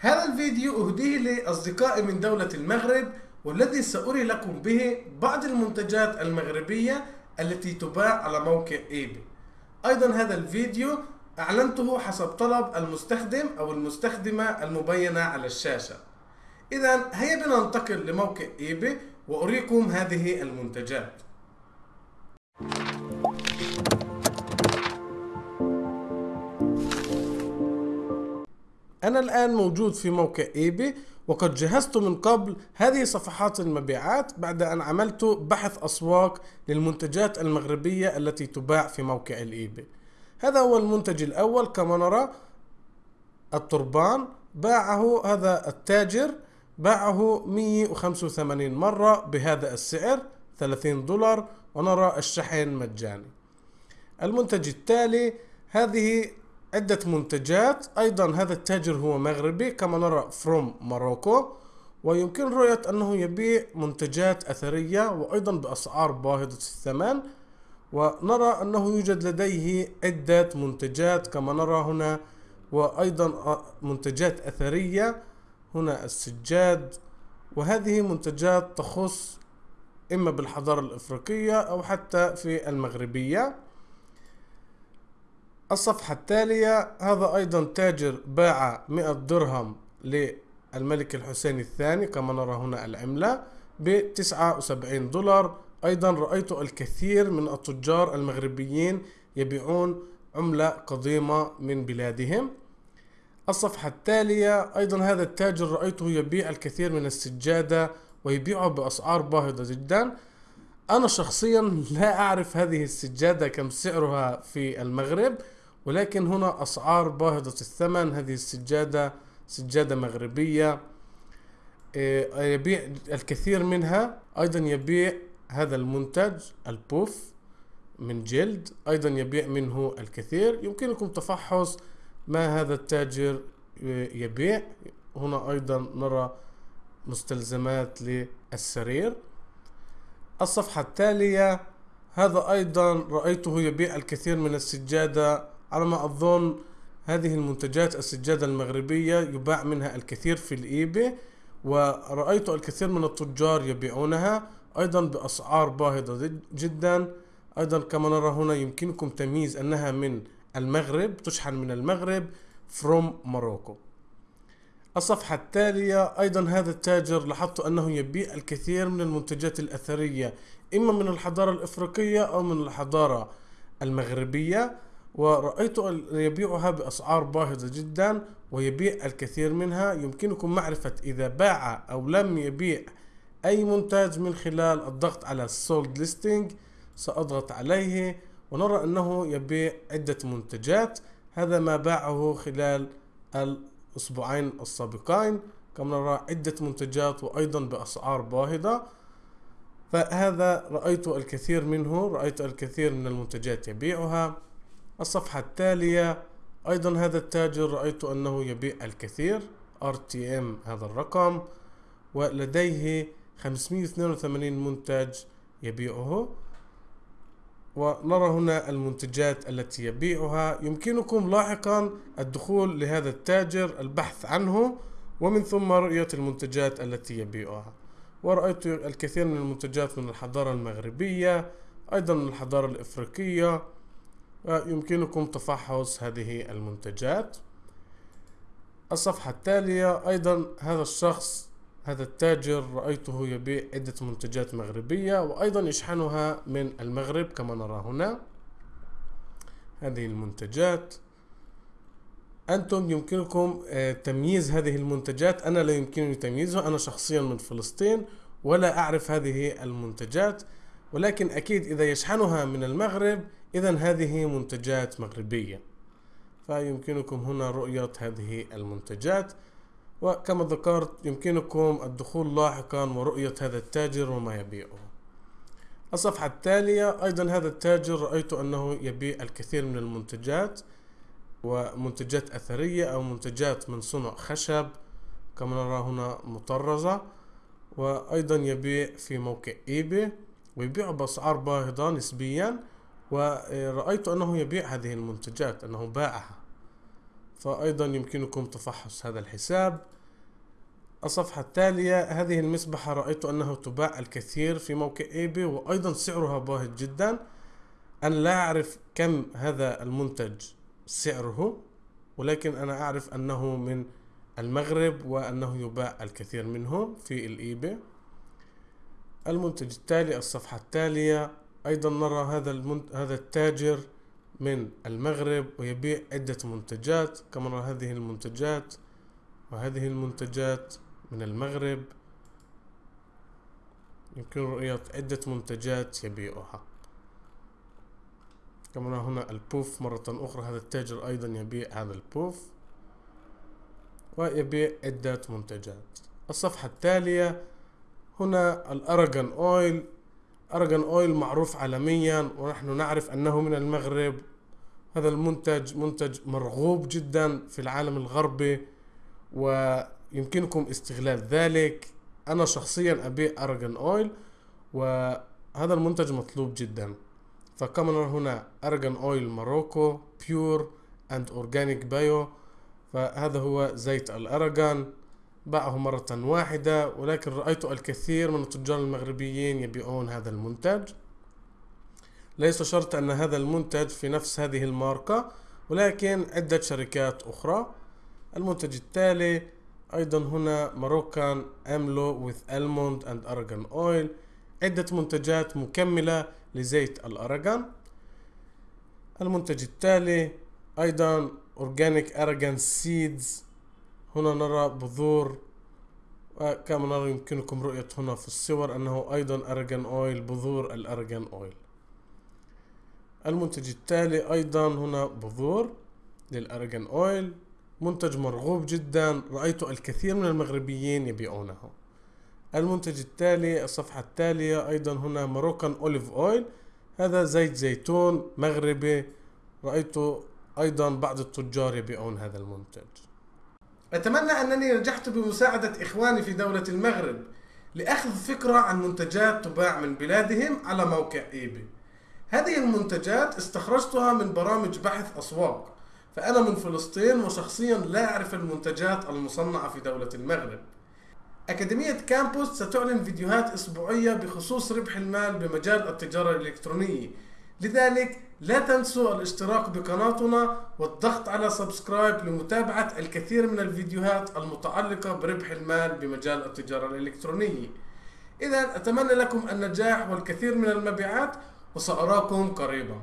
هذا الفيديو أهديه لأصدقائي من دولة المغرب والذي سأري لكم به بعض المنتجات المغربية التي تباع على موقع إيباي. أيضا هذا الفيديو أعلنته حسب طلب المستخدم أو المستخدمة المبينة على الشاشة. إذا هيا بنا ننتقل لموقع إيباي وأريكم هذه المنتجات. أنا الآن موجود في موقع eBay وقد جهزت من قبل هذه صفحات المبيعات بعد أن عملت بحث أسواق للمنتجات المغربية التي تباع في موقع ال eBay هذا هو المنتج الأول كما نرى ال turban. باعه هذا التاجر باعه 185 مرة بهذا السعر 30 دولار ونرى الشحن مجاني. المنتج التالي هذه عدة منتجات. أيضا هذا التاجر هو مغربي كما نرى فروم موروكو ويمكن رؤية أنه يبيع منتجات أثرية وأيضا بأسعار باهظة الثمن. ونرى أنه يوجد لديه عدة منتجات كما نرى هنا وأيضا منتجات أثرية. هنا السجاد. وهذه منتجات تخص إما بالحضارة الإفريقية أو حتى في المغربية. الصفحة التالية هذا أيضا تاجر باع 100 درهم للملك الحسين الثاني كما نرى هنا العملة ب 79 دولار. أيضا رأيت الكثير من التجار المغربيين يبيعون عملة قديمة من بلادهم. الصفحة التالية أيضا هذا التاجر رأيته يبيع الكثير من السجادة ويبيعها بأسعار باهظة جدا. أنا شخصيا لا أعرف هذه السجادة كم سعرها في المغرب. ولكن هنا أسعار باهظة الثمن هذه السجادة سجادة مغربية. إيه، يبيع الكثير منها أيضا يبيع هذا المنتج البوف من جلد أيضا يبيع منه الكثير. يمكنكم تفحص ما هذا التاجر يبيع. هنا أيضا نرى مستلزمات للسرير. الصفحة التالية هذا أيضا رأيته يبيع الكثير من السجادة على ما أظن هذه المنتجات السجادة المغربية يباع منها الكثير في الإيباي ورأيت الكثير من التجار يبيعونها أيضا بأسعار باهظة جدا. أيضا كما نرى هنا يمكنكم تمييز أنها من المغرب تشحن من المغرب from Morocco. الصفحة التالية أيضا هذا التاجر لاحظت أنه يبيع الكثير من المنتجات الأثرية إما من الحضارة الإفريقية أو من الحضارة المغربية. ورأيت يبيعها بأسعار باهظة جدا ويبيع الكثير منها. يمكنكم معرفة إذا باع أو لم يبيع أي منتج من خلال الضغط على سولد ليستنج سأضغط عليه ونرى أنه يبيع عدة منتجات. هذا ما باعه خلال الأسبوعين السابقين. كما نرى عدة منتجات وأيضا بأسعار باهظة. فهذا رأيت الكثير منه رأيت الكثير من المنتجات يبيعها. الصفحة التالية. أيضا هذا التاجر رأيت أنه يبيع الكثير RTM هذا الرقم ولديه 582 منتج يبيعه. ونرى هنا المنتجات التي يبيعها. يمكنكم لاحقا الدخول لهذا التاجر البحث عنه ومن ثم رؤية المنتجات التي يبيعها. ورأيت الكثير من المنتجات من الحضارة المغربية أيضا من الحضارة الإفريقية. يمكنكم تفحص هذه المنتجات. الصفحة التالية أيضا هذا الشخص هذا التاجر رأيته يبيع عدة منتجات مغربية وأيضا يشحنها من المغرب كما نرى هنا. هذه المنتجات. أنتم يمكنكم آه، تمييز هذه المنتجات. أنا لا يمكنني تمييزها. أنا شخصيا من فلسطين ولا أعرف هذه المنتجات. ولكن أكيد إذا يشحنها من المغرب إذا هذه منتجات مغربية فيمكنكم هنا رؤية هذه المنتجات وكما ذكرت يمكنكم الدخول لاحقا ورؤية هذا التاجر وما يبيعه. الصفحة التالية أيضا هذا التاجر رأيت أنه يبيع الكثير من المنتجات ومنتجات أثرية أو منتجات من صنع خشب كما نرى هنا مطرزة وأيضا يبيع في موقع إيباي ويبيع بأسعار باهظة نسبيا. ورأيت أنه يبيع هذه المنتجات أنه باعها. فأيضا يمكنكم تفحص هذا الحساب. الصفحة التالية هذه المسبحة رأيت أنه تباع الكثير في موقع إيبي وأيضا سعرها باهظ جدا. أنا لا أعرف كم هذا المنتج سعره ولكن أنا أعرف أنه من المغرب وأنه يباع الكثير منه في الإيبي. المنتج التالي الصفحة التالية أيضا نرى هذا المنت... هذا التاجر من المغرب ويبيع عدة منتجات كما نرى هذه المنتجات وهذه المنتجات من المغرب. يمكن رؤية عدة منتجات يبيعها. كما نرى هنا البوف مرة أخرى هذا التاجر أيضا يبيع هذا البوف ويبيع عدة منتجات. الصفحة التالية هنا ال argan oil argan oil معروف عالميا ونحن نعرف أنه من المغرب. هذا المنتج منتج مرغوب جدا في العالم الغربي ويمكنكم استغلال ذلك. أنا شخصيا أبيع argan oil وهذا المنتج مطلوب جدا. فكما نرى هنا argan oil Morocco pure and organic bio فهذا هو زيت الأرجان باعه مرة واحدة ولكن رأيت الكثير من التجار المغربيين يبيعون هذا المنتج. ليس شرط أن هذا المنتج في نفس هذه الماركة ولكن عدة شركات أخرى. المنتج التالي أيضا هنا ماروكان أملو with almond and argan oil. عدة منتجات مكملة لزيت الأرجان المنتج التالي أيضا organic argan seeds هنا نرى بذور وكما نرى يمكنكم رؤية هنا في الصور أنه أيضا argan oil بذور ال argan oil. المنتج التالي أيضا هنا بذور لل argan oil. منتج مرغوب جدا رأيت الكثير من المغربيين يبيعونه. المنتج التالي الصفحة التالية أيضا هنا Moroccan olive oil. هذا زيت زيتون مغربي رأيت أيضا بعض التجار يبيعون هذا المنتج. أتمنى أنني نجحت بمساعدة إخواني في دولة المغرب لأخذ فكرة عن منتجات تباع من بلادهم على موقع إيبي. هذه المنتجات استخرجتها من برامج بحث أسواق فأنا من فلسطين وشخصيا لا أعرف المنتجات المصنعة في دولة المغرب. أكاديمية كامبوس ستعلن فيديوهات أسبوعية بخصوص ربح المال بمجال التجارة الإلكترونية. لذلك لا تنسوا الاشتراك بقناتنا والضغط على سبسكرايب لمتابعة الكثير من الفيديوهات المتعلقة بربح المال بمجال التجارة الإلكترونية. إذا أتمنى لكم النجاح والكثير من المبيعات وسأراكم قريبا.